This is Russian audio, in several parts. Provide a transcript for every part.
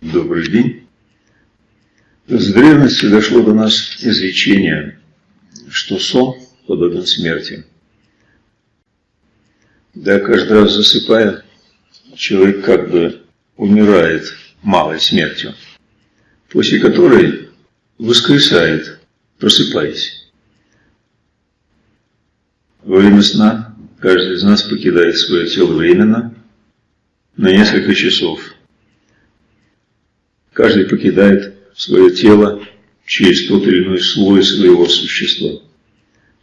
Добрый день. С древности дошло до нас изречение, что сон подобен смерти. Да, каждый раз засыпая, человек как бы умирает малой смертью, после которой воскресает, просыпаясь. Во время сна каждый из нас покидает свое тело временно на несколько часов. Каждый покидает свое тело через тот или иной слой своего существа,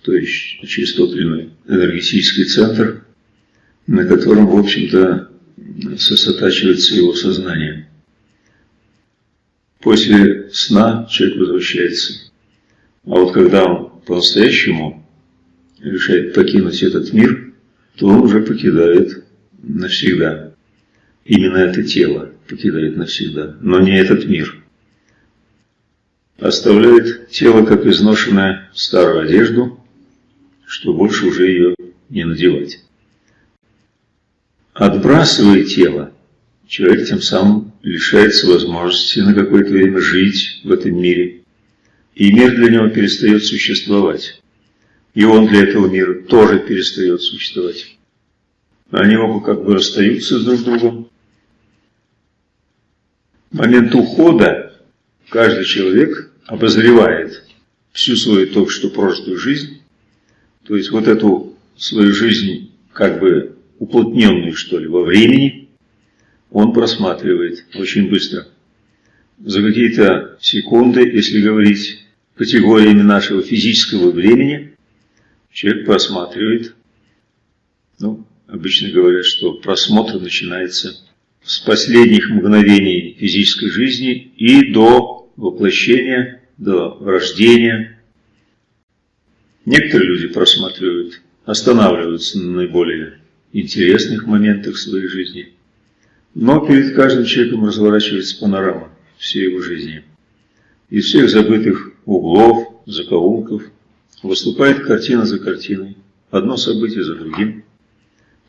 то есть через тот или иной энергетический центр, на котором, в общем-то, сосредотачивается его сознание. После сна человек возвращается. А вот когда он по-настоящему решает покинуть этот мир, то он уже покидает навсегда. Именно это тело покидает навсегда, но не этот мир. Оставляет тело как изношенную старую одежду, что больше уже ее не надевать. Отбрасывая тело, человек тем самым лишается возможности на какое-то время жить в этом мире, и мир для него перестает существовать. И он для этого мира тоже перестает существовать. Они оба как бы расстаются друг с другом, момент ухода каждый человек обозревает всю свою только что прожитую жизнь, то есть вот эту свою жизнь как бы уплотненную, что ли, во времени, он просматривает очень быстро. За какие-то секунды, если говорить категориями нашего физического времени, человек просматривает, ну, обычно говорят, что просмотр начинается с последних мгновений физической жизни и до воплощения, до рождения. Некоторые люди просматривают, останавливаются на наиболее интересных моментах своей жизни. Но перед каждым человеком разворачивается панорама всей его жизни. Из всех забытых углов, закоулков выступает картина за картиной, одно событие за другим.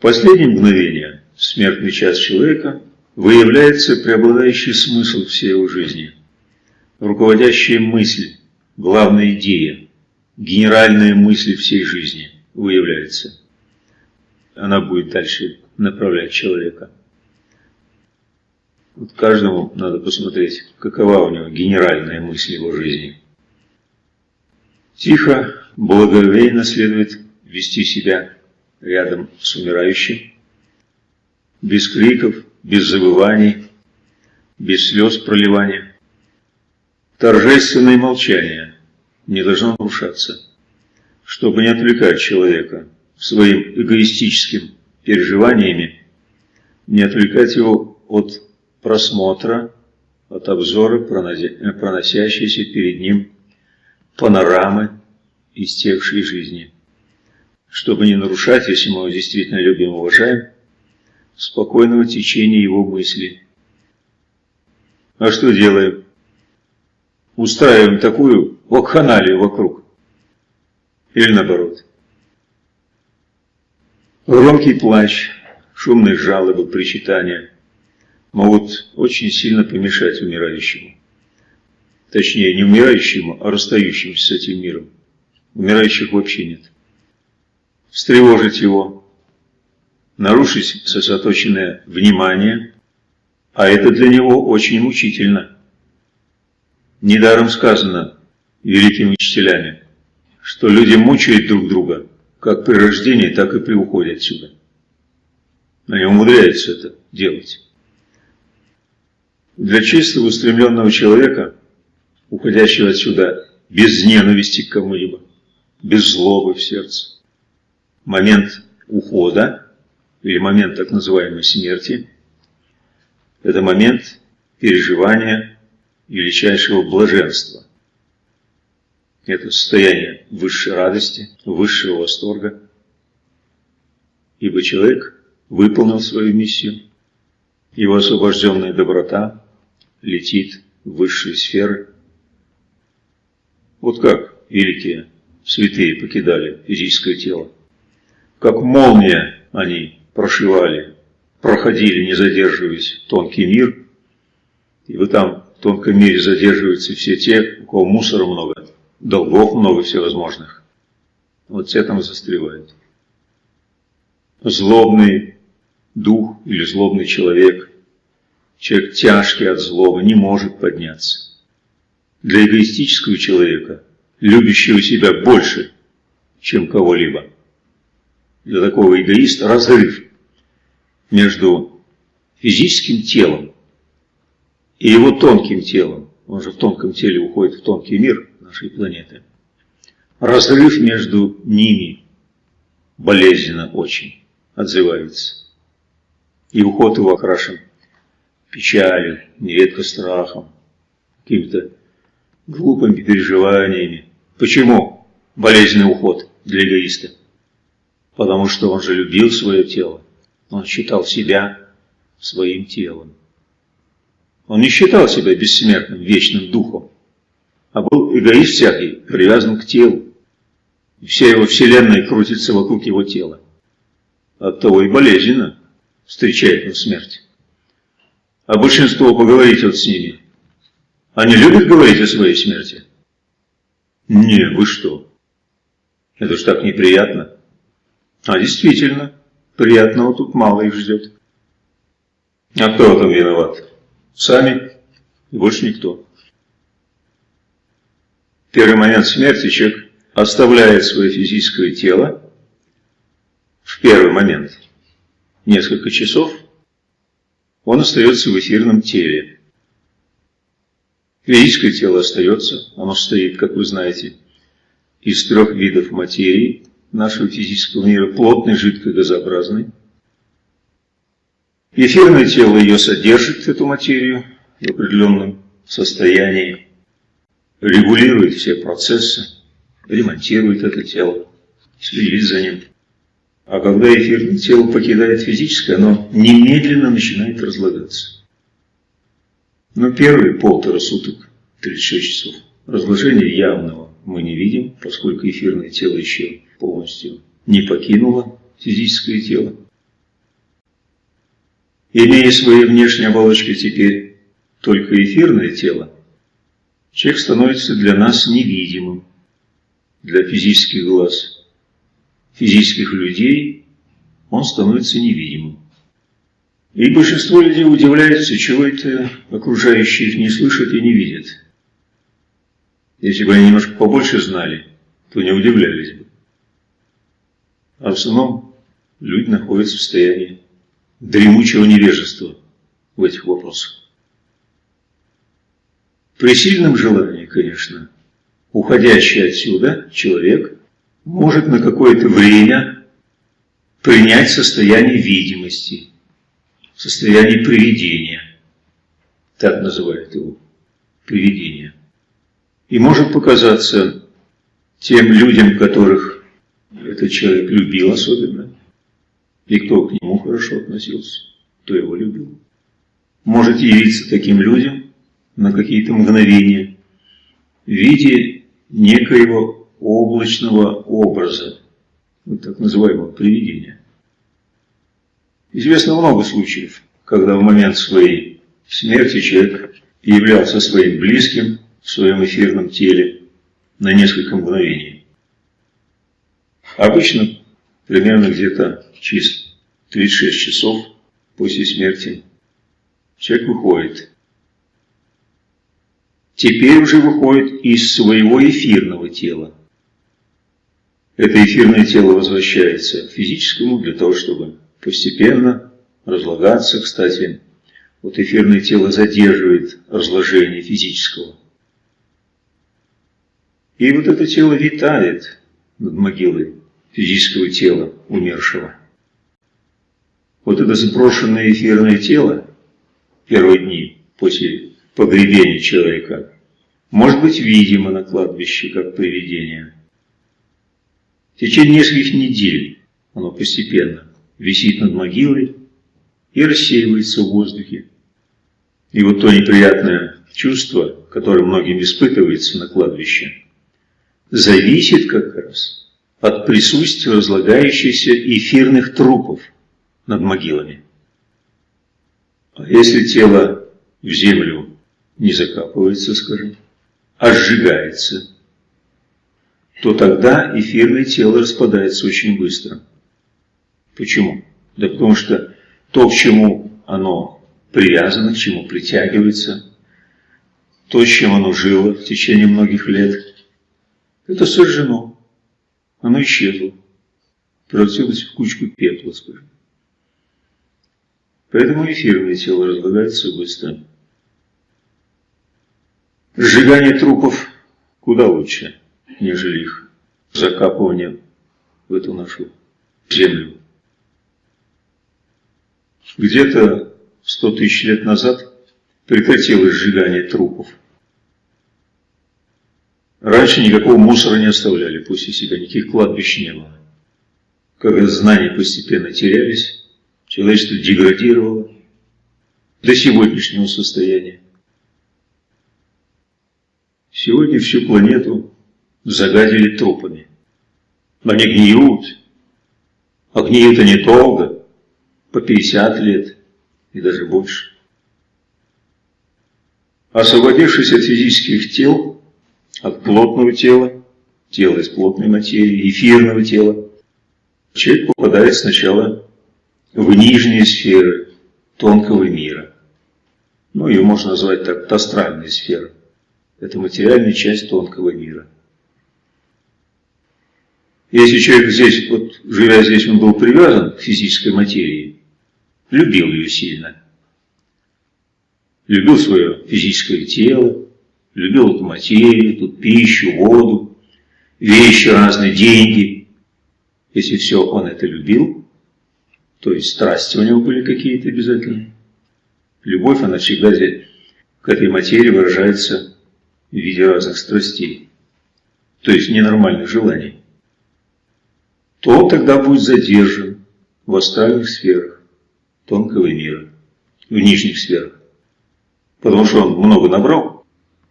Последнее мгновение, смертный час человека, выявляется преобладающий смысл всей его жизни, руководящая мысль, главная идея, генеральная мысль всей жизни выявляется. Она будет дальше направлять человека. Вот каждому надо посмотреть, какова у него генеральная мысль его жизни. Тихо, благоговейно следует вести себя рядом с умирающим, без криков, без забываний, без слез проливания. Торжественное молчание не должно нарушаться, чтобы не отвлекать человека своим эгоистическим переживаниями, не отвлекать его от просмотра, от обзора проносящейся перед ним панорамы истекшей жизни, чтобы не нарушать, если мы его действительно любим и уважаем, спокойного течения его мысли. А что делаем? Устраиваем такую вакханалию вокруг. Или наоборот. Громкий плач, шумные жалобы, причитания могут очень сильно помешать умирающему. Точнее, не умирающему, а расстающемуся с этим миром. Умирающих вообще нет. Встревожить его, нарушить сосредоточенное внимание, а это для него очень мучительно. Недаром сказано великими учителями, что люди мучают друг друга, как при рождении, так и при уходе отсюда. Они умудряются это делать. Для чистого устремленного человека, уходящего отсюда без ненависти к кому-либо, без злобы в сердце, момент ухода или момент так называемой смерти, это момент переживания величайшего блаженства. Это состояние высшей радости, высшего восторга. Ибо человек выполнил свою миссию, его освобожденная доброта летит в высшие сферы. Вот как великие святые покидали физическое тело. Как молния они прошивали, проходили, не задерживаясь, тонкий мир. И вы там в тонком мире задерживаются все те, у кого мусора много, долгов много всевозможных. Вот все там застревают. Злобный дух или злобный человек, человек тяжкий от злобы, не может подняться. Для эгоистического человека, любящего себя больше, чем кого-либо, для такого эгоиста разрыв между физическим телом и его тонким телом, он же в тонком теле уходит в тонкий мир нашей планеты, разрыв между ними болезненно очень отзывается. И уход его окрашен печалью, нередко страхом, какими-то глупыми переживаниями. Почему болезненный уход для эгоиста? Потому что он же любил свое тело. Он считал себя своим телом. Он не считал себя бессмертным, вечным духом, а был эгоист всякий, привязан к телу. И вся его вселенная крутится вокруг его тела. От того и болезненно встречает он смерть. А большинство, поговорите вот с ними, они любят говорить о своей смерти? Не, вы что? Это ж так неприятно. А действительно, приятного тут мало их ждет. А кто в этом виноват? Сами больше никто. Первый момент смерти человек оставляет свое физическое тело в первый момент. Несколько часов он остается в эфирном теле. Физическое тело остается, оно состоит, как вы знаете, из трех видов материи нашего физического мира, плотной, жидкой, газообразной. Эфирное тело ее содержит, эту материю, в определенном состоянии, регулирует все процессы, ремонтирует это тело, следит за ним. А когда эфирное тело покидает физическое, оно немедленно начинает разлагаться. Но первые полтора суток, 36 часов, разложения явного мы не видим, поскольку эфирное тело еще полностью не покинуло физическое тело. Имея своей внешней оболочкой теперь только эфирное тело, человек становится для нас невидимым, для физических глаз – физических людей, он становится невидимым. И большинство людей удивляются, чего это окружающие их не слышат и не видят. Если бы они немножко побольше знали, то не удивлялись бы. А в основном люди находятся в состоянии дремучего невежества в этих вопросах. При сильном желании, конечно, уходящий отсюда человек может на какое-то время принять состояние видимости, состояние привидения. Так называют его. Привидение. И может показаться тем людям, которых этот человек любил особенно, и кто к нему хорошо относился, кто его любил. Может явиться таким людям на какие-то мгновения в виде некоего облачного образа, вот так называемого привидения. Известно много случаев, когда в момент своей смерти человек являлся своим близким в своем эфирном теле на несколько мгновений. Обычно примерно где-то через 36 часов после смерти человек выходит. Теперь уже выходит из своего эфирного тела это эфирное тело возвращается к физическому для того, чтобы постепенно разлагаться. Кстати, вот эфирное тело задерживает разложение физического. И вот это тело витает над могилой физического тела умершего. Вот это сброшенное эфирное тело первые дни после погребения человека может быть видимо на кладбище как привидение – в течение нескольких недель оно постепенно висит над могилой и рассеивается в воздухе. И вот то неприятное чувство, которое многим испытывается на кладбище, зависит как раз от присутствия разлагающихся эфирных трупов над могилами. А если тело в землю не закапывается, скажем, а сжигается, то тогда эфирное тело распадается очень быстро. Почему? Да потому что то, к чему оно привязано, к чему притягивается, то, с чем оно жило в течение многих лет, это сожжено. Оно исчезло. Превратилось в кучку пепла, скажем. Поэтому эфирное тело разлагается быстро. Сжигание трупов куда лучше, нежели их закапывание в эту нашу землю. Где-то 100 тысяч лет назад прекратилось сжигание трупов. Раньше никакого мусора не оставляли после себя, никаких кладбищ не было. Когда знания постепенно терялись, человечество деградировало до сегодняшнего состояния. Сегодня всю планету загадили трупами. Они гниют, а гниют они долго, по 50 лет и даже больше. Освободившись от физических тел, от плотного тела, тела из плотной материи, эфирного тела, человек попадает сначала в нижние сферы тонкого мира. Ну, ее можно назвать так, астральные сферы. Это материальная часть тонкого мира. Если человек здесь, вот живя здесь, он был привязан к физической материи, любил ее сильно, любил свое физическое тело, любил эту материю, тут пищу, воду, вещи разные, деньги. Если все он это любил, то есть страсти у него были какие-то обязательные. Любовь, она всегда к этой материи выражается в виде разных страстей, то есть ненормальных желаний, то он тогда будет задержан в астральных сферах тонкого мира, в нижних сферах. Потому что он много набрал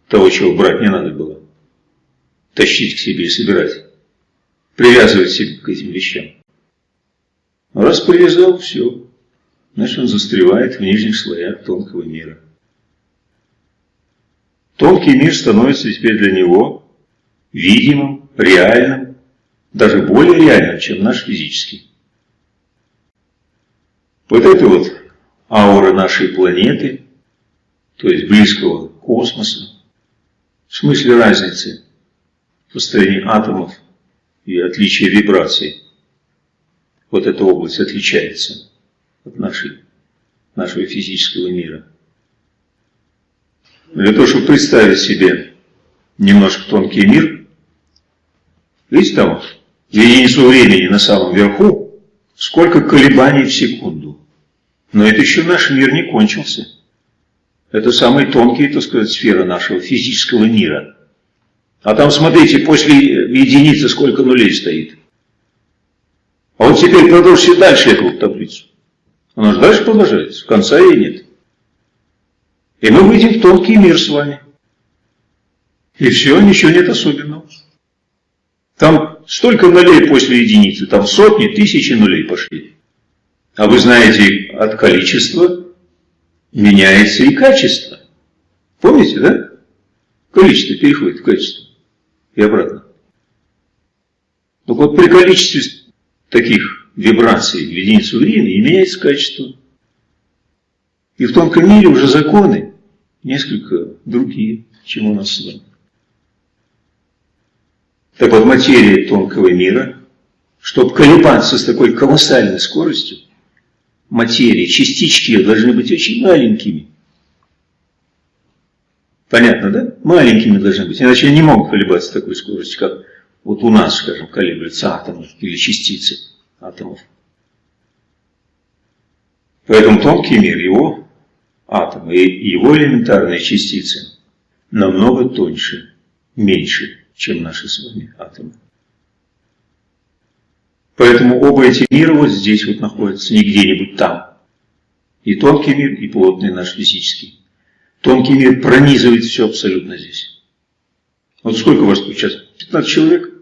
того, чего брать не надо было. Тащить к себе и собирать. Привязывать себя к этим вещам. Раз привязал, все. Значит, он застревает в нижних слоях тонкого мира. Тонкий мир становится теперь для него видимым, реальным, даже более реальным, чем наш физический. Вот это вот аура нашей планеты, то есть близкого космоса, в смысле разницы в построении атомов и отличия вибраций. Вот эта область отличается от нашей, нашего физического мира. Для того, чтобы представить себе немножко тонкий мир, видите там, в единицу времени на самом верху, сколько колебаний в секунду. Но это еще наш мир не кончился. Это самые тонкие, так сказать, сферы нашего физического мира. А там, смотрите, после единицы сколько нулей стоит. А вот теперь продолжите дальше эту таблицу. Она же дальше продолжается, конца ей нет. И мы выйдем в тонкий мир с вами. И все, ничего нет особенного. Там столько нулей после единицы, там сотни, тысячи нулей пошли. А вы знаете, от количества меняется и качество. Помните, да? Количество переходит в качество. И обратно. Так вот при количестве таких вибраций в единицу времени меняется качество. И в тонком мире уже законы несколько другие, чем у нас с вами. Так вот, материя тонкого мира, чтобы колебаться с такой колоссальной скоростью, материи, частички ее должны быть очень маленькими. Понятно, да? Маленькими должны быть, иначе они не могут колебаться с такой скоростью, как вот у нас, скажем, колеблются атомы или частицы атомов. Поэтому тонкий мир, его атомы и его элементарные частицы намного тоньше, меньше, чем наши с вами атомы. Поэтому оба эти мира вот здесь вот находятся, не где-нибудь там. И тонкий мир, и плотный наш физический. Тонкий мир пронизывает все абсолютно здесь. Вот сколько вас тут сейчас 15 человек.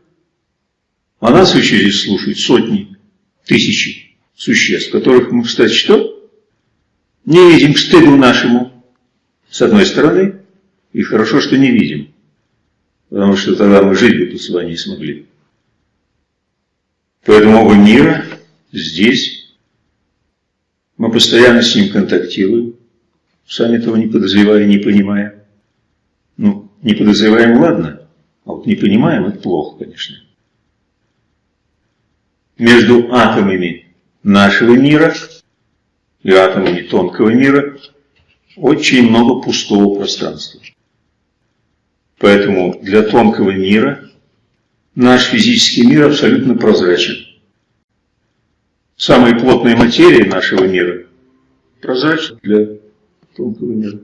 А нас еще здесь слушают сотни, тысячи существ, которых мы, кстати, что? Не видим к стыду нашему, с одной стороны, и хорошо, что не видим, потому что тогда мы жить бы тут с вами не смогли. Поэтому оба мира здесь, мы постоянно с ним контактируем, сами этого не подозревая, не понимая. Ну, не подозреваем, ладно, а вот не понимаем, это плохо, конечно между атомами нашего мира и атомами тонкого мира очень много пустого пространства. Поэтому для тонкого мира наш физический мир абсолютно прозрачен. Самые плотные материи нашего мира прозрачны для тонкого мира.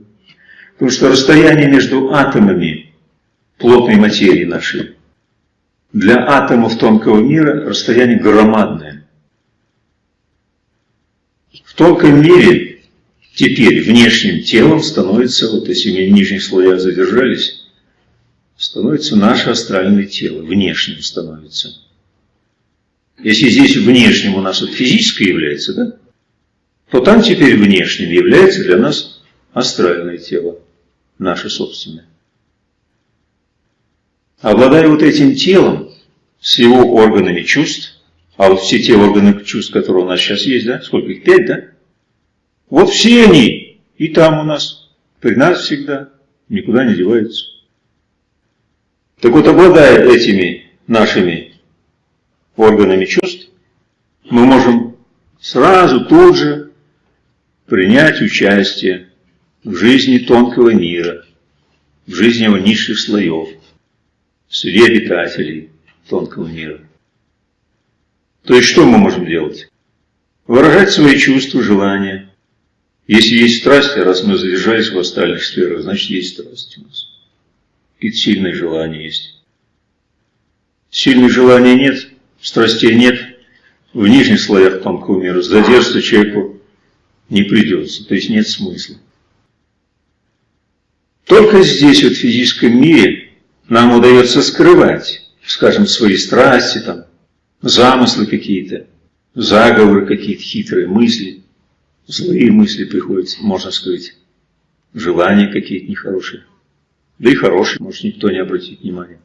Потому что расстояние между атомами плотной материи нашей для атомов тонкого мира расстояние громадное. В тонком мире теперь внешним телом становится, вот если мы в нижних слоях задержались, становится наше астральное тело, внешним становится. Если здесь внешним у нас вот физическое является, да, то там теперь внешним является для нас астральное тело, наше собственное. Обладая вот этим телом, с его органами чувств, а вот все те органы чувств, которые у нас сейчас есть, да, сколько их, пять, да? Вот все они и там у нас, при нас всегда, никуда не деваются. Так вот, обладая этими нашими органами чувств, мы можем сразу тут же принять участие в жизни тонкого мира, в жизни его низших слоев, среди обитателей тонкого мира. То есть что мы можем делать? Выражать свои чувства, желания. Если есть страсти, раз мы задержались в остальных сферах, значит есть страсти у нас. Какие-то сильные желания есть. Сильных желаний нет, страстей нет. В нижних слоях тонкого мира задержаться человеку не придется, то есть нет смысла. Только здесь, вот в физическом мире, нам удается скрывать, скажем, свои страсти, там, замыслы какие-то, заговоры какие-то, хитрые мысли, злые мысли приходят, можно сказать, желания какие-то нехорошие. Да и хорошие, может никто не обратит внимания.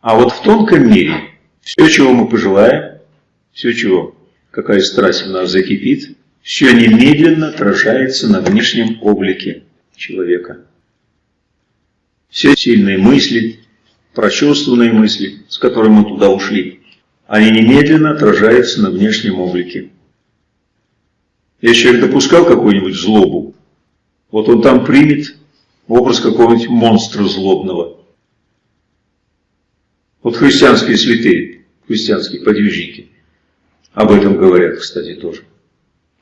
А вот в тонком мире все, чего мы пожелаем, все, чего, какая страсть в нас закипит, все немедленно отражается на внешнем облике человека все сильные мысли, прочувствованные мысли, с которыми мы туда ушли, они немедленно отражаются на внешнем облике. Если человек допускал какую-нибудь злобу, вот он там примет образ какого-нибудь монстра злобного. Вот христианские святые, христианские подвижники, об этом говорят, кстати, тоже.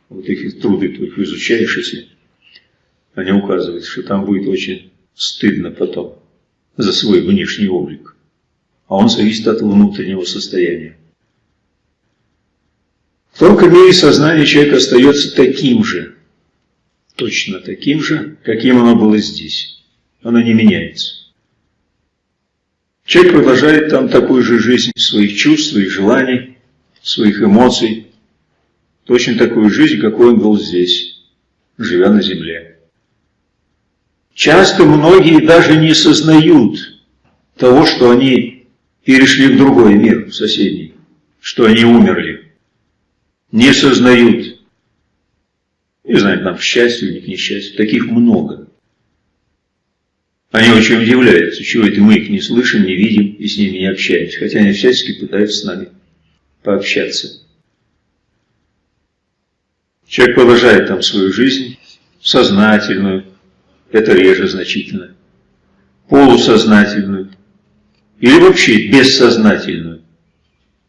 Вот их труды только изучаешь, если они указывают, что там будет очень стыдно потом за свой внешний облик, а он зависит от внутреннего состояния. В тонком мире сознание человека остается таким же, точно таким же, каким оно было здесь. Оно не меняется. Человек продолжает там такую же жизнь своих чувств, своих желаний, своих эмоций, точно такую жизнь, какой он был здесь, живя на земле. Часто многие даже не сознают того, что они перешли в другой мир, в соседний, что они умерли. Не сознают. Не знаю, там счастье у них, несчастье. Таких много. Они очень удивляются, чего это мы их не слышим, не видим и с ними не общаемся. Хотя они всячески пытаются с нами пообщаться. Человек продолжает там свою жизнь, сознательную, это реже значительно, полусознательную или вообще бессознательную,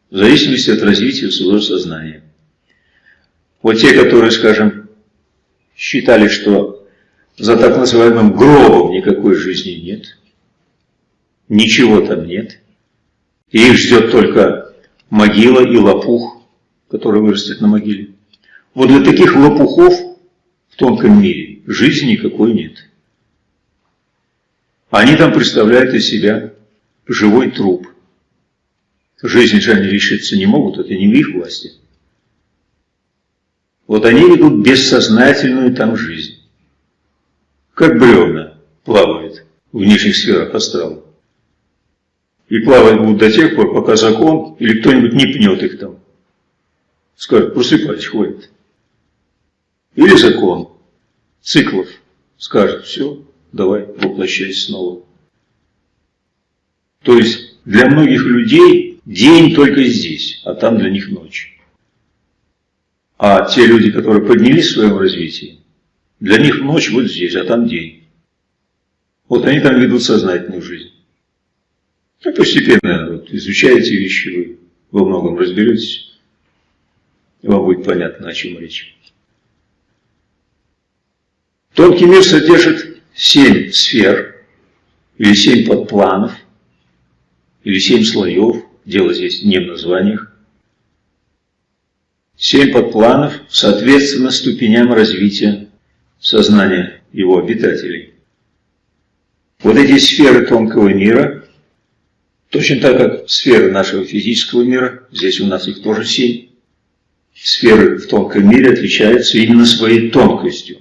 в зависимости от развития своего сознания. Вот те, которые, скажем, считали, что за так называемым гробом никакой жизни нет, ничего там нет, и их ждет только могила и лопух, который вырастет на могиле. Вот для таких лопухов в тонком мире жизни никакой нет. Они там представляют из себя живой труп. Жизнь же они решиться не могут, это не в их власти. Вот они ведут бессознательную там жизнь. Как бревна плавают в нижних сферах астрала. И плавать будут до тех пор, пока закон или кто-нибудь не пнет их там. Скажет, просыпать хватит. Или закон циклов скажет, все, давай воплощайся снова. То есть для многих людей день только здесь, а там для них ночь. А те люди, которые поднялись в своем развитии, для них ночь вот здесь, а там день. Вот они там ведут сознательную жизнь. И постепенно вот, изучаете вещи, вы во многом разберетесь, вам будет понятно, о чем речь. Тонкий мир содержит семь сфер, или семь подпланов, или семь слоев, дело здесь не в названиях. Семь подпланов соответственно ступеням развития сознания его обитателей. Вот эти сферы тонкого мира, точно так как сферы нашего физического мира, здесь у нас их тоже семь, сферы в тонком мире отличаются именно своей тонкостью,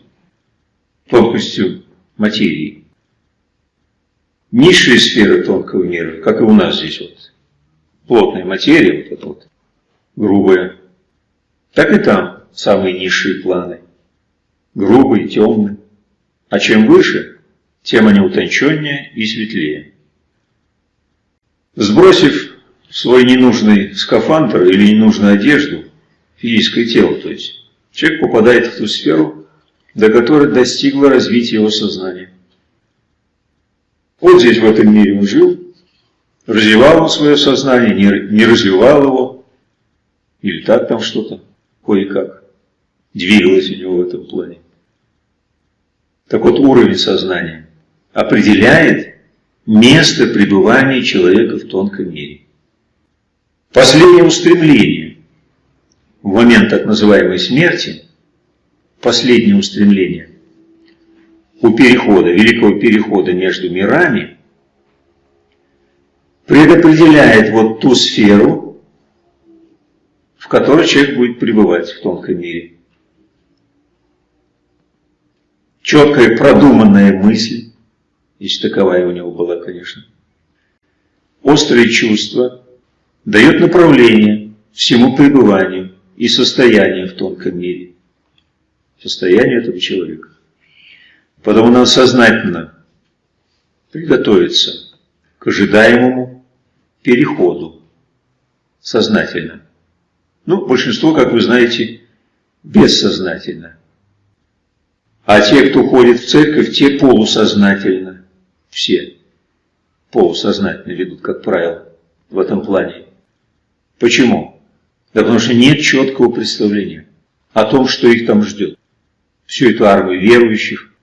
тонкостью материи. Низшие сферы тонкого мира, как и у нас здесь вот, плотная материя, вот эта вот, грубая, так и там самые низшие планы. Грубые, темные. А чем выше, тем они утонченнее и светлее. Сбросив свой ненужный скафандр или ненужную одежду, физическое тело, то есть, человек попадает в ту сферу, до которой достигло развития его сознания. Вот здесь, в этом мире он жил, развивал он свое сознание, не развивал его, или так там что-то кое-как двигалось у него в этом плане. Так вот, уровень сознания определяет место пребывания человека в тонком мире. Последнее устремление в момент так называемой смерти, последнее устремление у перехода, великого перехода между мирами, предопределяет вот ту сферу, в которой человек будет пребывать в тонком мире. Четкая продуманная мысль, если таковая у него была, конечно. Острые чувства дает направление всему пребыванию и состоянию в тонком мире. Состоянию этого человека. Потому надо сознательно приготовиться к ожидаемому переходу. Сознательно. Ну, большинство, как вы знаете, бессознательно. А те, кто ходит в церковь, те полусознательно. Все полусознательно ведут, как правило, в этом плане. Почему? Да потому что нет четкого представления о том, что их там ждет. Всю эту армию верующих.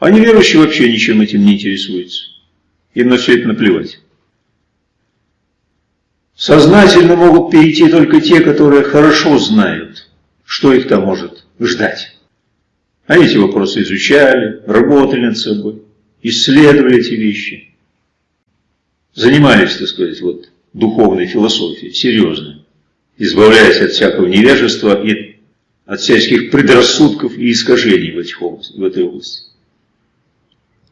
А неверующие вообще ничем этим не интересуются. Им на все это наплевать. Сознательно могут перейти только те, которые хорошо знают, что их там может ждать. Они эти вопросы изучали, работали над собой, исследовали эти вещи. Занимались, так сказать, вот, духовной философией, серьезно, избавляясь от всякого невежества и от всяких предрассудков и искажений в, этих области, в этой области.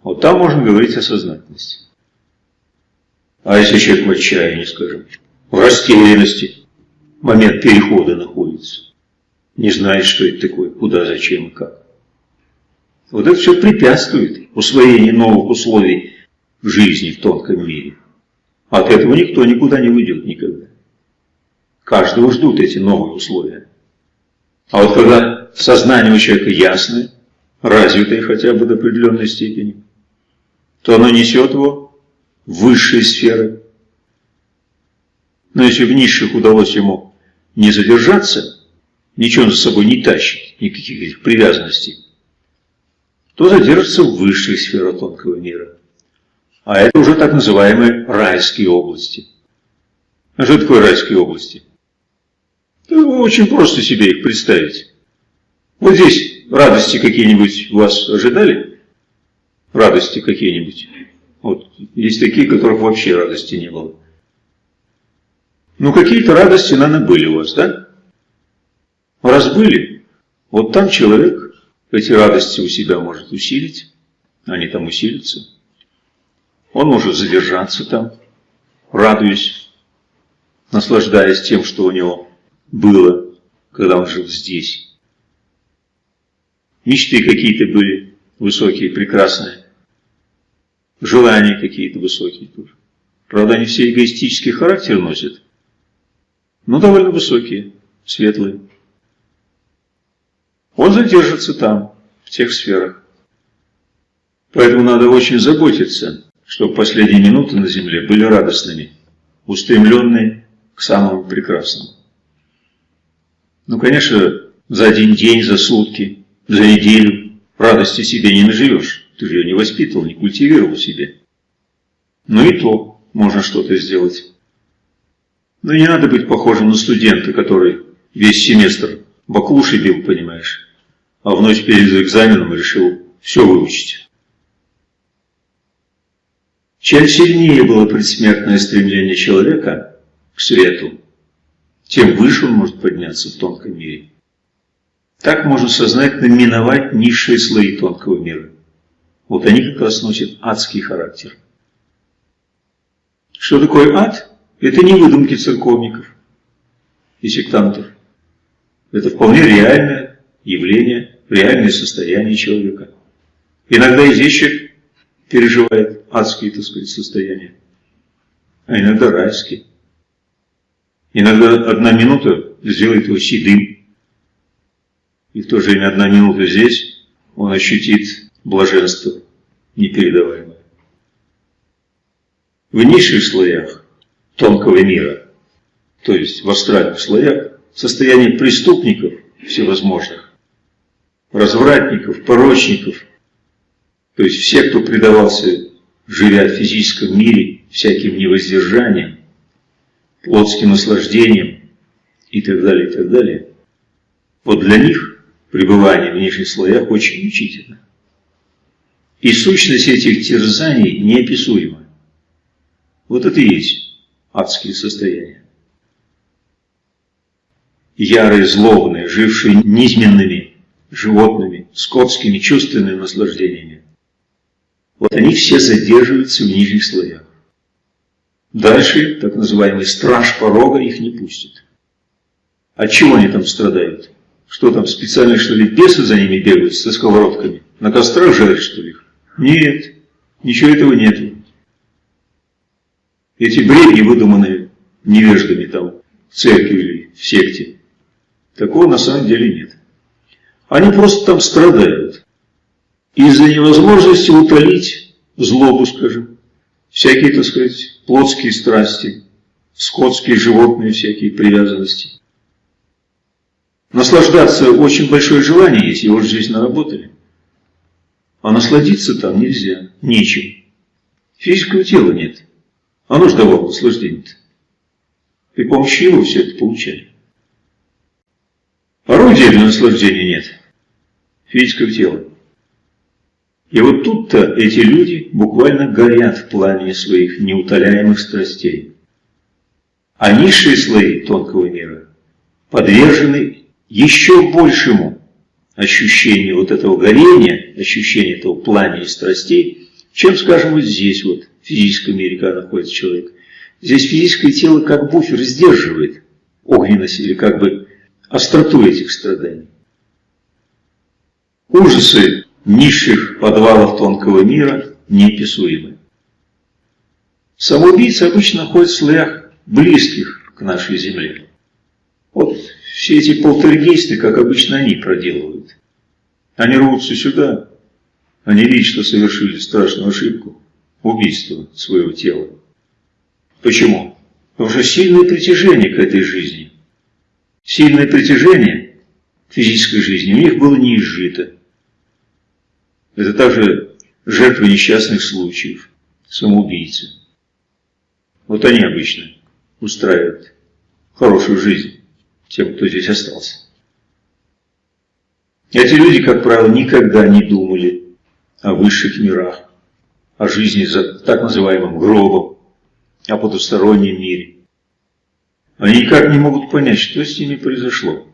Вот там можно говорить о сознательности. А если человек в отчаянии, скажем, в растерянности. Момент перехода находится. Не знает, что это такое, куда, зачем и как. Вот это все препятствует усвоению новых условий в жизни в тонком мире. От этого никто никуда не уйдет никогда. Каждого ждут эти новые условия. А вот когда сознание у человека ясное, развитое хотя бы до определенной степени, то оно несет его в высшие сферы, но если в низших удалось ему не задержаться, ничего за собой не тащить, никаких этих привязанностей, то задержится в высших сферах тонкого мира. А это уже так называемые райские области. А что такое райские области? Ну, очень просто себе их представить. Вот здесь радости какие-нибудь вас ожидали? Радости какие-нибудь? Вот есть такие, которых вообще радости не было. Ну, какие-то радости, наверное, были у вас, да? Раз были, вот там человек эти радости у себя может усилить, они там усилятся. Он может задержаться там, радуясь, наслаждаясь тем, что у него было, когда он жил здесь. Мечты какие-то были высокие, прекрасные. Желания какие-то высокие тоже. Правда, они все эгоистический характер носят, но довольно высокие, светлые. Он задержится там, в тех сферах. Поэтому надо очень заботиться, чтобы последние минуты на земле были радостными, устремленные к самому прекрасному. Ну, конечно, за один день, за сутки, за неделю радости себе не наживешь. Ты же ее не воспитывал, не культивировал себе. Но и то можно что-то сделать. Но не надо быть похожим на студента, который весь семестр баклуши бил, понимаешь, а в ночь перед экзаменом решил все выучить. Чем сильнее было предсмертное стремление человека к свету, тем выше он может подняться в тонком мире. Так можно сознательно миновать низшие слои тонкого мира. Вот они как раз носят адский характер. Что такое ад? Это не выдумки церковников и сектантов. Это вполне реальное явление, реальное состояние человека. Иногда и здесь человек переживает адские, так сказать, состояния, а иногда райские. Иногда одна минута сделает его седым, и в то же время одна минута здесь он ощутит блаженство непередаваемое. В низших слоях тонкого мира, то есть в астральных слоях, состояние преступников всевозможных, развратников, порочников, то есть все, кто предавался, живя в физическом мире, всяким невоздержанием, плотским наслаждением и так далее, и так далее. Вот для них пребывание в нижних слоях очень мучительно. И сущность этих терзаний неописуема. Вот это и есть адские состояния. Ярые, злобные, жившие низменными животными, скотскими чувственными наслаждениями. Вот они все задерживаются в нижних слоях. Дальше так называемый страж порога их не пустит. От чего они там страдают? Что там, специально что ли бесы за ними бегают со сковородками? На кострах жарят что ли? Нет, ничего этого нет. Эти бредни, выдуманные невеждами там в церкви или в секте, такого на самом деле нет. Они просто там страдают. Из-за невозможности утолить злобу, скажем, всякие, так сказать, плотские страсти, скотские, животные всякие привязанности. Наслаждаться очень большое желание есть, его же здесь наработали. А насладиться там нельзя, нечем. Физического тела нет. Оно же давало наслаждение-то. При помощи его все это получали. Орудия для наслаждения нет. Физического тела. И вот тут-то эти люди буквально горят в пламени своих неутоляемых страстей. А низшие слои тонкого мира подвержены еще большему ощущению вот этого горения, ощущению этого пламени страстей, чем, скажем, вот здесь вот, физическом мире, когда находится человек. Здесь физическое тело как буфер сдерживает огненность или как бы остроту этих страданий. Ужасы низших подвалов тонкого мира неописуемы. Самоубийцы обычно ходят в слоях близких к нашей земле. Вот все эти полтергейсты, как обычно они проделывают. Они рвутся сюда, они видят, что совершили страшную ошибку, убийство своего тела. Почему? Потому что сильное притяжение к этой жизни, сильное притяжение к физической жизни у них было не изжито. Это также жертвы несчастных случаев, самоубийцы. Вот они обычно устраивают хорошую жизнь тем, кто здесь остался. Эти люди, как правило, никогда не думали о высших мирах, о жизни за так называемым гробом, о потустороннем мире. Они никак не могут понять, что с ними произошло.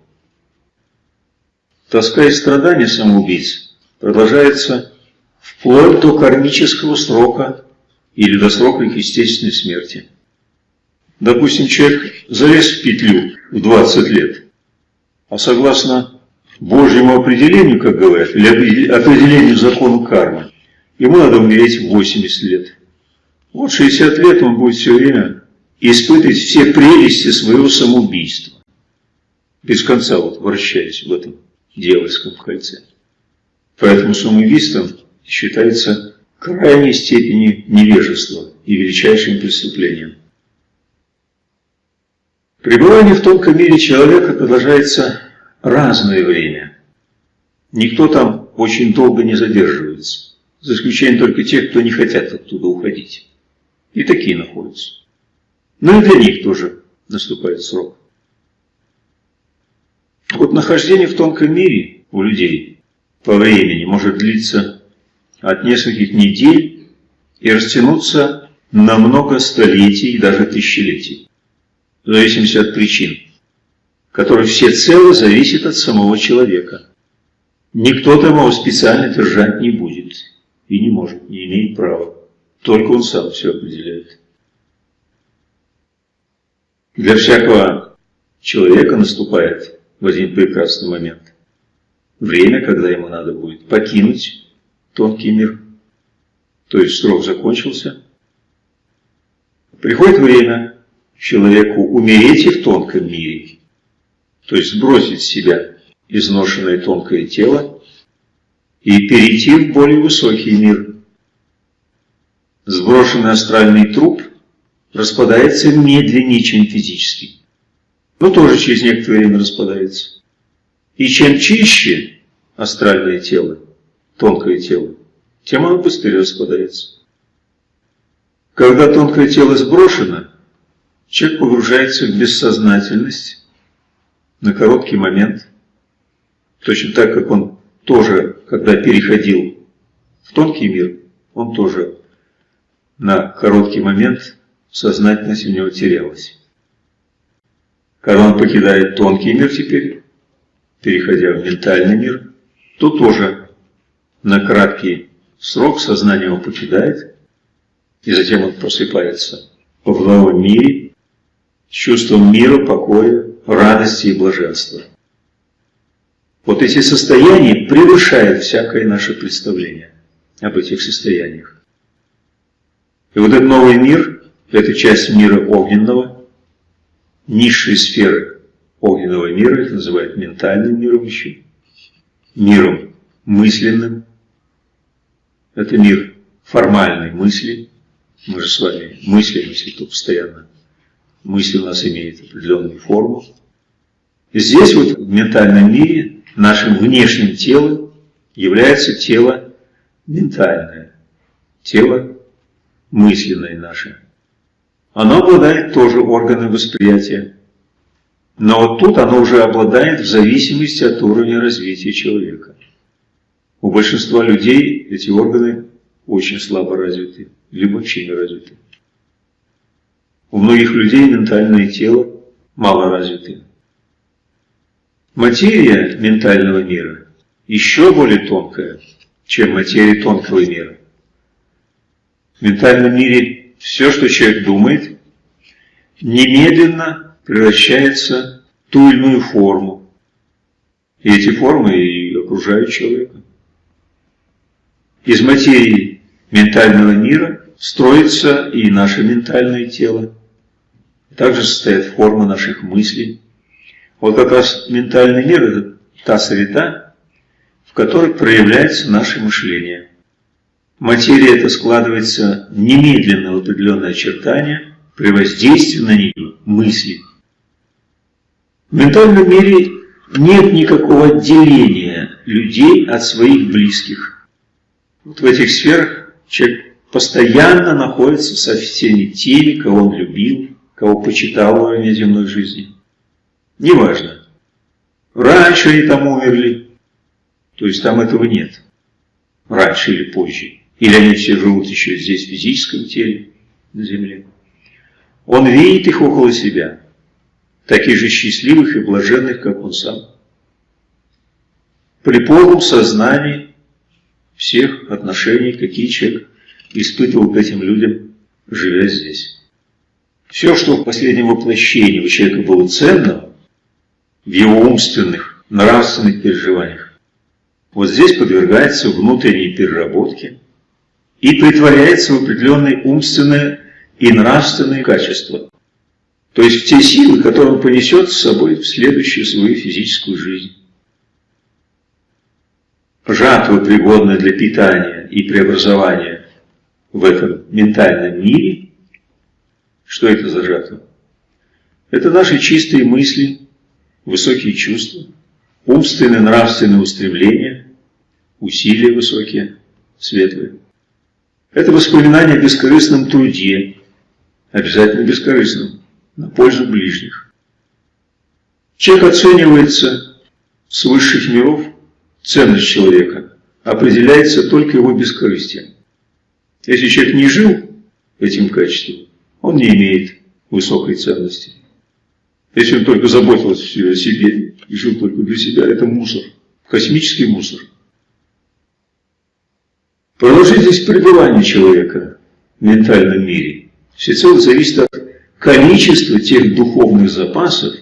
Тоска и страдания самоубийц продолжается вплоть до кармического срока или до срока их естественной смерти. Допустим, человек залез в петлю в 20 лет, а согласно Божьему определению, как говорят, или определению закону кармы, ему надо умереть в 80 лет. Вот 60 лет он будет все время испытывать все прелести своего самоубийства. Без конца вот вращаясь в этом дьявольском кольце. Поэтому самоубийством считается крайней степени невежества и величайшим преступлением. Пребывание в тонком мире человека продолжается разное время. Никто там очень долго не задерживается, за исключением только тех, кто не хотят оттуда уходить. И такие находятся. Но и для них тоже наступает срок. Вот нахождение в тонком мире у людей по времени может длиться от нескольких недель и растянуться на много столетий и даже тысячелетий в зависимости от причин, которые всецело зависят от самого человека. Никто там его специально держать не будет и не может, не имеет права. Только он сам все определяет. Для всякого человека наступает в один прекрасный момент время, когда ему надо будет покинуть тонкий мир, то есть срок закончился. Приходит время, человеку умереть и в тонком мире, то есть сбросить с себя изношенное тонкое тело и перейти в более высокий мир. Сброшенный астральный труп распадается медленнее, чем физический, но тоже через некоторое время распадается. И чем чище астральное тело, тонкое тело, тем оно быстрее распадается. Когда тонкое тело сброшено, Человек погружается в бессознательность на короткий момент, точно так, как он тоже, когда переходил в тонкий мир, он тоже на короткий момент сознательность у него терялась. Когда он покидает тонкий мир теперь, переходя в ментальный мир, то тоже на краткий срок сознание его покидает, и затем он просыпается в новом мире, с чувством мира, покоя, радости и блаженства. Вот эти состояния превышают всякое наше представление об этих состояниях. И вот этот новый мир, это часть мира огненного, низшие сферы огненного мира, их называют ментальным миром еще, миром мысленным. Это мир формальной мысли. Мы же с вами мыслим, если кто постоянно мысль у нас имеет определенную форму. И здесь вот в ментальном мире нашим внешним телом является тело ментальное, тело мысленное наше. Оно обладает тоже органами восприятия. Но вот тут оно уже обладает в зависимости от уровня развития человека. У большинства людей эти органы очень слабо развиты, либо вообще не развиты. У многих людей ментальное тело мало развито. Материя ментального мира еще более тонкая, чем материя тонкого мира. В ментальном мире все, что человек думает, немедленно превращается в ту или иную форму. И эти формы и окружают человека. Из материи ментального мира строится и наше ментальное тело также состоят формы наших мыслей. Вот как раз ментальный мир – это та среда, в которой проявляется наше мышление. Материя это складывается немедленно в определенные очертания при воздействии на нее мысли. В ментальном мире нет никакого отделения людей от своих близких. Вот в этих сферах человек постоянно находится со всеми теми, кого он любил, кого почитал во время земной жизни. Неважно. Раньше они там умерли, то есть там этого нет. Раньше или позже. или они все живут еще здесь, в физическом теле, на Земле. Он видит их около себя, таких же счастливых и блаженных, как он сам. При полном сознании всех отношений, какие человек испытывал к этим людям, живя здесь. Все, что в последнем воплощении у человека было ценно, в его умственных, нравственных переживаниях, вот здесь подвергается внутренней переработке и притворяется в определенные умственные и нравственные качества. То есть в те силы, которые он понесет с собой в следующую свою физическую жизнь. Жатва, пригодная для питания и преобразования в этом ментальном мире, что это за жатва? Это наши чистые мысли, высокие чувства, умственные, нравственные устремления, усилия высокие, светлые. Это воспоминание о бескорыстном труде, обязательно бескорыстном, на пользу ближних. Человек оценивается с высших миров, ценность человека определяется только его бескорыстием. Если человек не жил этим качеством, он не имеет высокой ценности. Если он только заботился о себе и жил только для себя, это мусор, космический мусор. Продолжительность пребывания человека в ментальном мире всецело зависит от количества тех духовных запасов,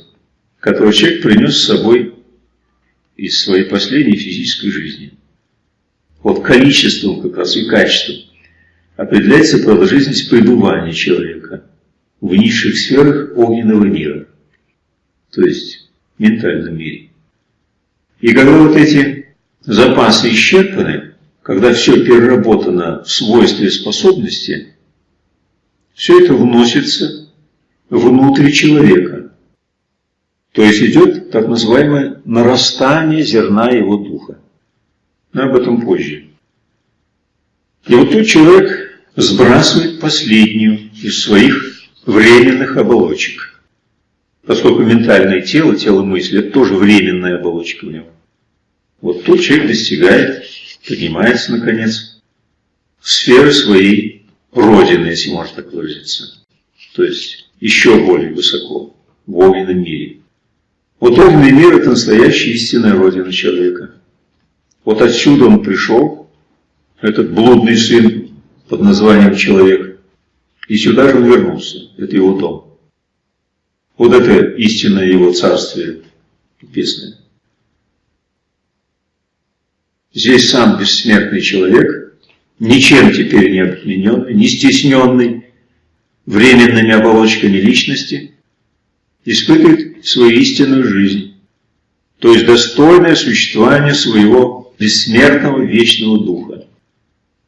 которые человек принес с собой из своей последней физической жизни. Вот количеством как раз и качеством определяется продолжительность пребывания человека в низших сферах огненного мира, то есть ментальном мире. И когда вот эти запасы исчерпаны, когда все переработано в свойства и способности, все это вносится внутрь человека. То есть идет так называемое нарастание зерна его духа. Но об этом позже. И вот тут человек сбрасывает последнюю из своих временных оболочек. Поскольку ментальное тело, тело мысли, это тоже временная оболочка в нем. Вот тут человек достигает, поднимается, наконец, в сферы своей Родины, если можно так выразиться. То есть еще более высоко, в огненном мире. Вот огненный мир – это настоящая истинная Родина человека. Вот отсюда он пришел, этот блудный сын под названием «Человек». И сюда же он вернулся. Это его дом. Вот это истинное его царствие небесное. Здесь сам бессмертный человек, ничем теперь не обремененный, не стесненный временными оболочками личности, испытывает свою истинную жизнь, то есть достойное существование своего бессмертного вечного духа.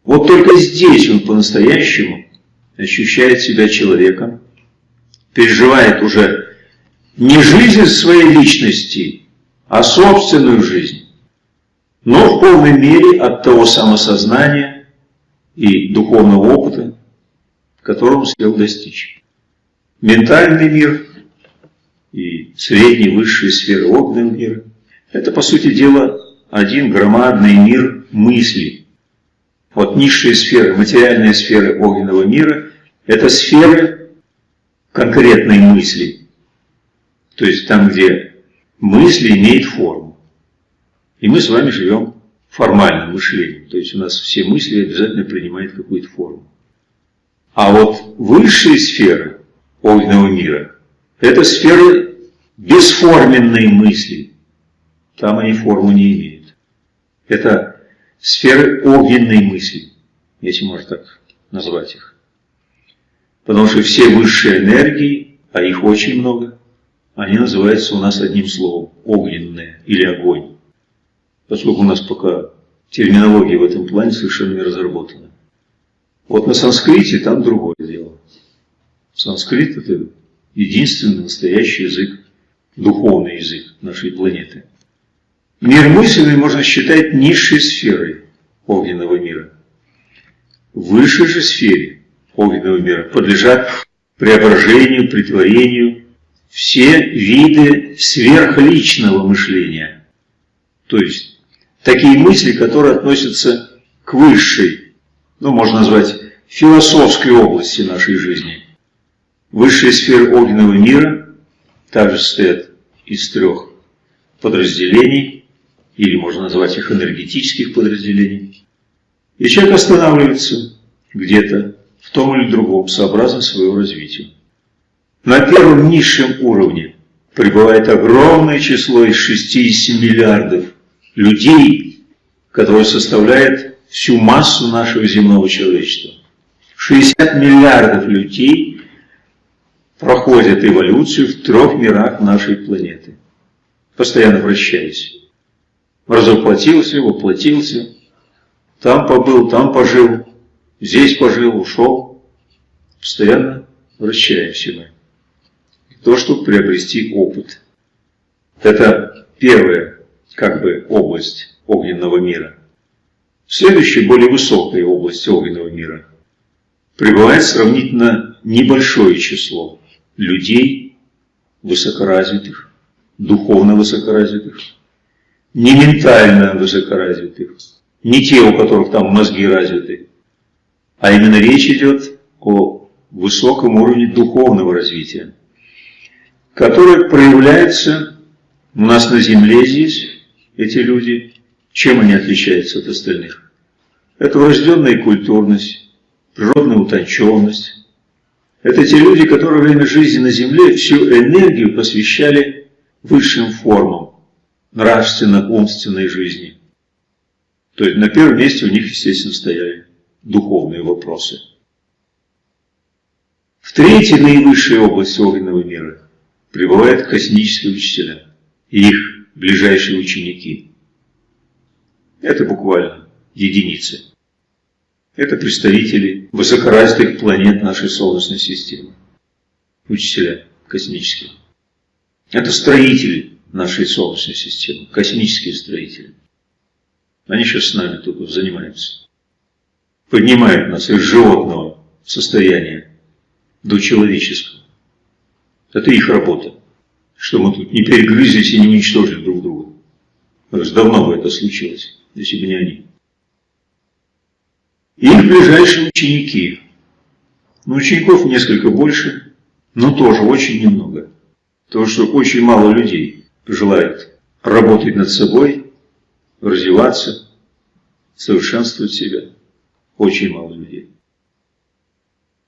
Вот только здесь он по-настоящему ощущает себя человеком, переживает уже не жизнь своей личности, а собственную жизнь, но в полной мере от того самосознания и духовного опыта, которого он успел достичь. Ментальный мир и средней высшие сферы огненного мира – это, по сути дела, один громадный мир мыслей, вот низшие сферы, материальные сферы огненного мира – это сферы конкретной мысли. То есть там, где мысли имеют форму. И мы с вами живем формальным мышлением. То есть у нас все мысли обязательно принимают какую-то форму. А вот высшие сферы огненного мира – это сферы бесформенной мысли. Там они форму не имеют. Это сферы огненной мысли, если можно так назвать их. Потому что все высшие энергии, а их очень много, они называются у нас одним словом – огненные или огонь. Поскольку у нас пока терминология в этом плане совершенно не разработана. Вот на санскрите там другое дело. Санскрит – это единственный настоящий язык, духовный язык нашей планеты. Мир мысленный можно считать низшей сферой огненного мира. В высшей же сфере огненного мира подлежат преображению, притворению все виды сверхличного мышления. То есть такие мысли, которые относятся к высшей ну, можно назвать, философской области нашей жизни. Высшие сферы огненного мира также состоят из трех подразделений, или можно назвать их энергетических подразделений. И человек останавливается где-то в том или другом, сообразно своего развития. На первом низшем уровне пребывает огромное число из 60 миллиардов людей, которое составляет всю массу нашего земного человечества. 60 миллиардов людей проходят эволюцию в трех мирах нашей планеты, постоянно вращаясь. Разоплотился, воплотился, там побыл, там пожил, здесь пожил, ушел. Постоянно вращаемся мы. То, чтобы приобрести опыт. Это первая, как бы, область огненного мира. Следующая, более высокая область огненного мира пребывает сравнительно небольшое число людей высокоразвитых, духовно высокоразвитых, не ментально высокоразвитых, не те, у которых там мозги развиты, а именно речь идет о высоком уровне духовного развития, которое проявляется у нас на Земле здесь, эти люди, чем они отличаются от остальных? Это врожденная культурность, природная утонченность. Это те люди, которые во время жизни на Земле всю энергию посвящали высшим формам нравственно-умственной жизни. То есть на первом месте у них, естественно, стояли духовные вопросы. В третьей наивысшей области огненного мира пребывают космические учителя и их ближайшие ученики. Это буквально единицы. Это представители высокоразвитых планет нашей Солнечной системы. Учителя космические. Это строители нашей Солнечной системы, космические строители. Они сейчас с нами только занимаются. Поднимают нас из животного состояния до человеческого. Это их работа. Что мы тут не перегрызлись и не уничтожили друг друга. Потому давно бы это случилось, если бы не они. их ближайшие ученики. Но учеников несколько больше, но тоже очень немного. Потому что очень мало людей желает работать над собой, развиваться, совершенствовать себя. Очень мало людей.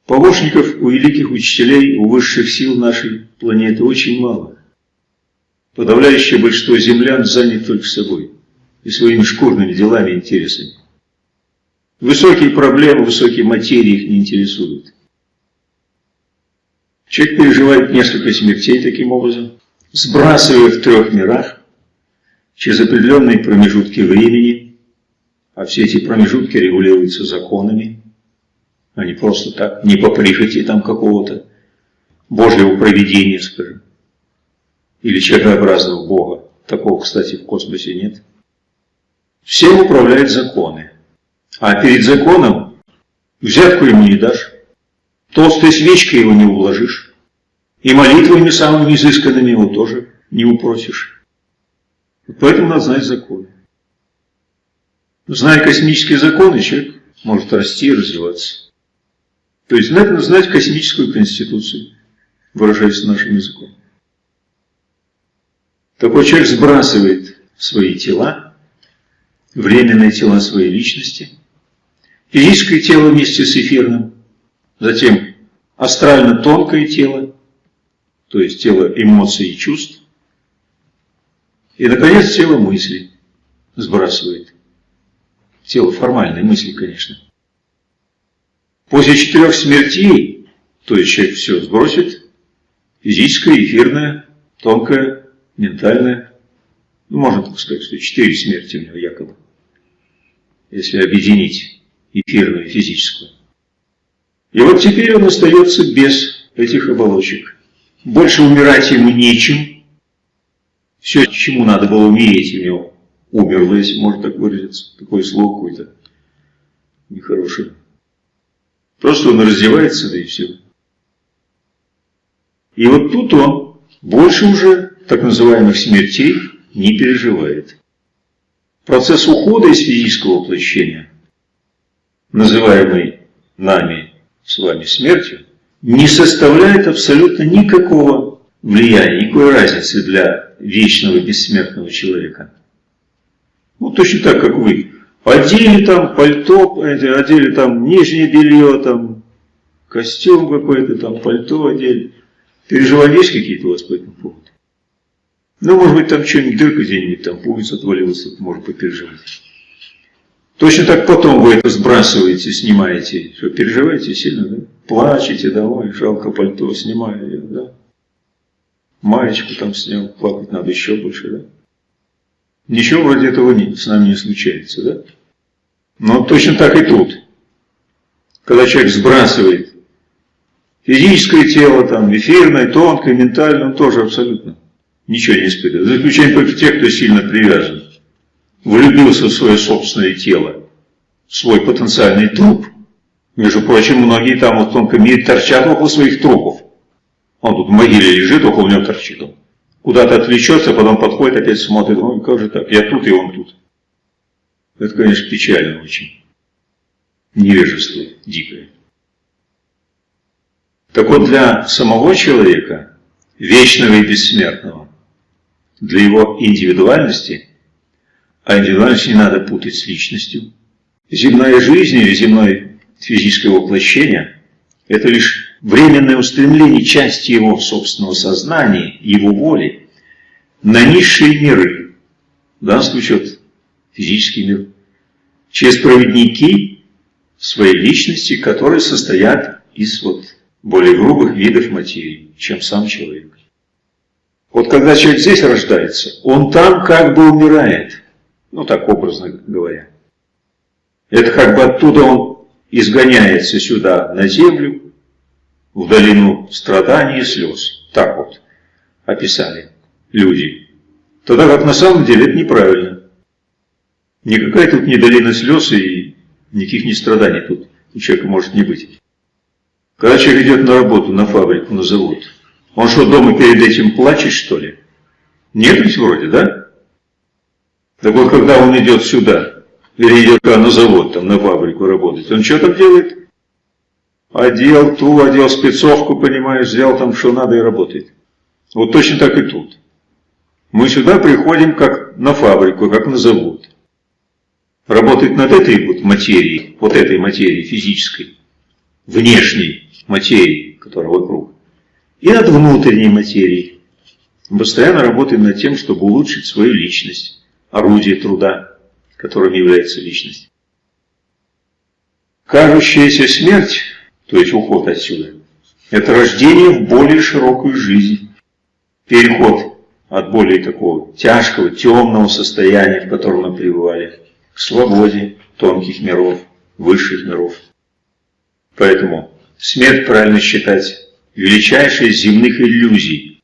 Помощников у великих учителей, у высших сил нашей планеты очень мало. Подавляющее большинство землян занят только собой и своими шкурными делами и интересами. Высокие проблемы, высокие материи их не интересуют. Человек переживает несколько смертей таким образом, сбрасывая в трех мирах через определенные промежутки времени, а все эти промежутки регулируются законами, а не просто так, не по прихоти там какого-то Божьего проведения, скажем, или человекообразного Бога. Такого, кстати, в космосе нет. Всем управляют законы. А перед законом взятку ему не дашь, толстой свечкой его не уложишь, и молитвами самыми изысканными его тоже не упросишь. Поэтому надо знать законы. Зная космические законы, человек может расти и развиваться. То есть надо знать космическую конституцию, выражаясь нашим языком. Такой человек сбрасывает свои тела, временные тела своей личности, физическое тело вместе с эфирным, затем астрально-тонкое тело, то есть тело эмоций и чувств, и, наконец, тело мысли сбрасывает. Тело формальной мысли, конечно. После четырех смертей, то есть человек все сбросит, физическое, эфирное, тонкое, ментальное, ну, можно так сказать, что четыре смерти у него якобы, если объединить эфирную и физическую. И вот теперь он остается без этих оболочек. Больше умирать ему нечем. Все, чему надо было умереть, у него умерло, если можно так выразиться. Такое слово какое-то нехорошее. Просто он раздевается, да и все. И вот тут он больше уже так называемых смертей не переживает. Процесс ухода из физического воплощения называемой нами с вами смертью, не составляет абсолютно никакого влияния, никакой разницы для вечного бессмертного человека. Ну, точно так, как вы. Одели там пальто, одели там нижнее белье, там костюм какой-то, там пальто одели. Переживания есть какие-то у вас по этому поводу? Ну, может быть, там что-нибудь, дырка где-нибудь, там пуговица отвалилась, может попереживать. Точно так потом вы это сбрасываете, снимаете. Что, переживаете сильно, да? Плачете, давай, жалко пальто, снимаю да? Маечку там снял, плакать надо еще больше, да? Ничего вроде этого не, с нами не случается, да? Но точно так и тут. Когда человек сбрасывает физическое тело, там, эфирное, тонкое, ментальное, он тоже абсолютно ничего не испытывает. За исключением только тех, кто сильно привязан. Влюбился в свое собственное тело, в свой потенциальный труп. Между прочим, многие там в тонком мире торчат около своих трупов. Он тут в могиле лежит, около него торчит он. Куда-то отвлечется, потом подходит, опять смотрит, ой, как же так, я тут и он тут. Это, конечно, печально очень. Невежество дикое. Так вот, для самого человека, вечного и бессмертного, для его индивидуальности, а индивидуальность не надо путать с личностью, земная жизнь или земное физическое воплощение – это лишь временное устремление части его собственного сознания, его воли на низшие миры, в данном случае вот, физический мир, через проводники своей личности, которые состоят из вот более грубых видов материи, чем сам человек. Вот когда человек здесь рождается, он там как бы умирает. Ну, так образно говоря. Это как бы оттуда он изгоняется сюда, на землю, в долину страданий и слез. Так вот описали люди. Тогда как на самом деле это неправильно. Никакая тут не долина слез и никаких не страданий тут у человека может не быть. Когда человек идет на работу, на фабрику, на завод, он что, дома перед этим плачет, что ли? Нет ведь вроде, да? Так вот, когда он идет сюда, или идет на завод, там, на фабрику работать, он что там делает? Одел ту, одел спецовку, понимаешь, взял там, что надо и работает. Вот точно так и тут. Мы сюда приходим как на фабрику, как на завод. Работать над этой вот материей, вот этой материей физической, внешней материей, которая вокруг и над внутренней материей. Мы постоянно работаем над тем, чтобы улучшить свою личность, орудие труда, которым является личность. Кажущаяся смерть, то есть уход отсюда, это рождение в более широкую жизнь, переход от более такого тяжкого, темного состояния, в котором мы пребывали, к свободе тонких миров, высших миров. Поэтому смерть правильно считать величайшей из земных иллюзий.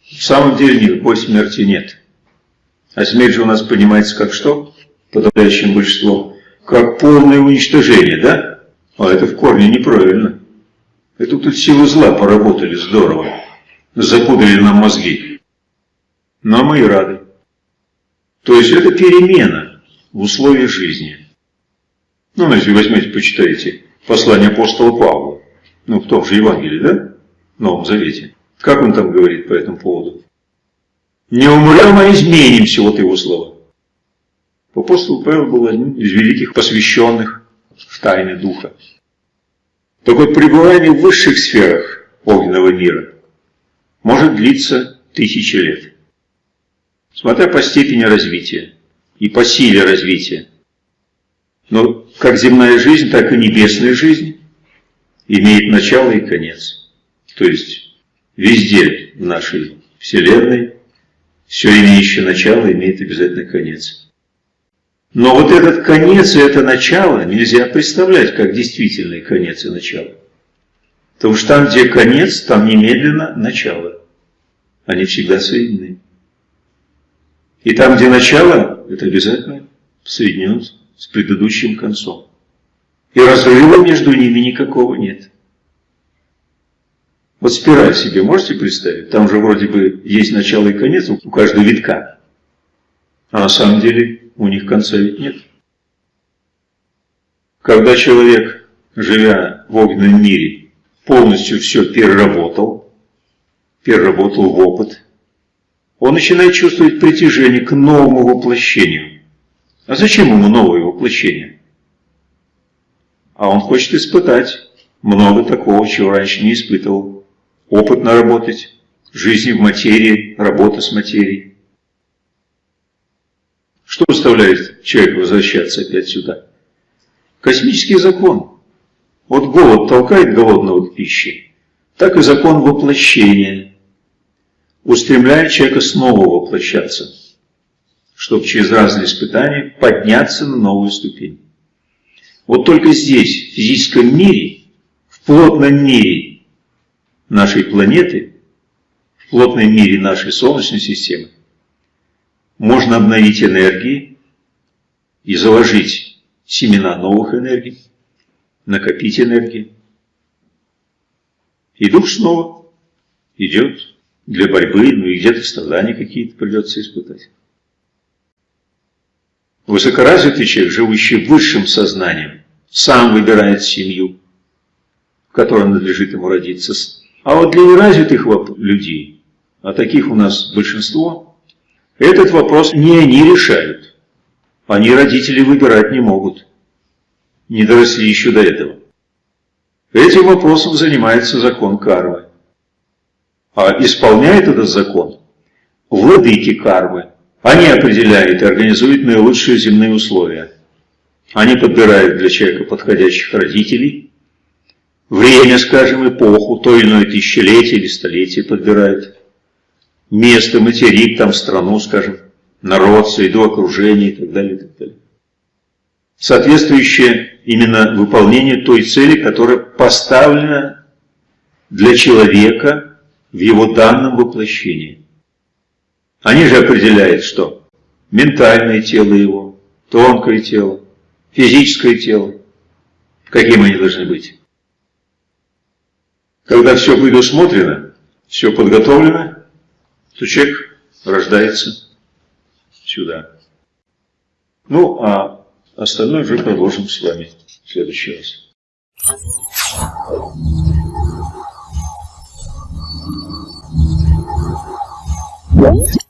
В самом деле никакой смерти нет. А смерть же у нас понимается как что? Подавляющим большинством. Как полное уничтожение, да? А это в корне неправильно. Это тут силы зла поработали здорово. Запудрили нам мозги. Но мы и рады. То есть это перемена в условиях жизни. Ну, если возьмете, почитайте послание апостола Павла ну, в том же Евангелии, да? В Новом Завете. Как он там говорит по этому поводу? Не умрем, а изменимся, вот его слова. Апостол Павел был одним из великих посвященных в тайны Духа. Так вот, пребывание в высших сферах огненного мира может длиться тысячи лет. Смотря по степени развития и по силе развития. Но как земная жизнь, так и небесная жизнь имеет начало и конец. То есть везде в нашей Вселенной все имеющее начало имеет обязательно конец. Но вот этот конец и это начало нельзя представлять как действительный конец и начало. Потому что там, где конец, там немедленно начало. Они всегда соединены. И там, где начало, это обязательно соединено с предыдущим концом. И разрыва между ними никакого нет. Вот спираль себе можете представить? Там же вроде бы есть начало и конец у каждого витка. А на самом деле у них конца ведь нет. Когда человек, живя в огненном мире, полностью все переработал, переработал в опыт, он начинает чувствовать притяжение к новому воплощению. А зачем ему новое воплощение? А он хочет испытать много такого, чего раньше не испытывал. Опыт наработать, жизнь в материи, работа с материей. Что заставляет человека возвращаться опять сюда? Космический закон. Вот голод толкает голодного к пище, так и закон воплощения устремляет человека снова воплощаться, чтобы через разные испытания подняться на новую ступень. Вот только здесь, в физическом мире, в плотном мире нашей планеты, в плотном мире нашей Солнечной системы, можно обновить энергии и заложить семена новых энергий, накопить энергии. И дух снова идет для борьбы, ну и где-то страдания какие-то придется испытать. Высокоразвитый человек, живущий высшим сознанием, сам выбирает семью, в которой надлежит ему родиться. А вот для неразвитых людей, а таких у нас большинство, этот вопрос не они решают. Они родители выбирать не могут. Не доросли еще до этого. Этим вопросом занимается закон кармы. А исполняет этот закон владыки кармы. Они определяют и организуют наилучшие земные условия. Они подбирают для человека подходящих родителей, время, скажем, эпоху, то или иное тысячелетие или столетие подбирают, место, материк, там страну, скажем, народ, среду окружения и так далее, и так далее. Соответствующее именно выполнение той цели, которая поставлена для человека в его данном воплощении. Они же определяют, что ментальное тело его, тонкое тело, физическое тело, каким они должны быть. Когда все предусмотрено, все подготовлено, то человек рождается сюда. Ну, а остальное уже продолжим с вами в следующий раз. What?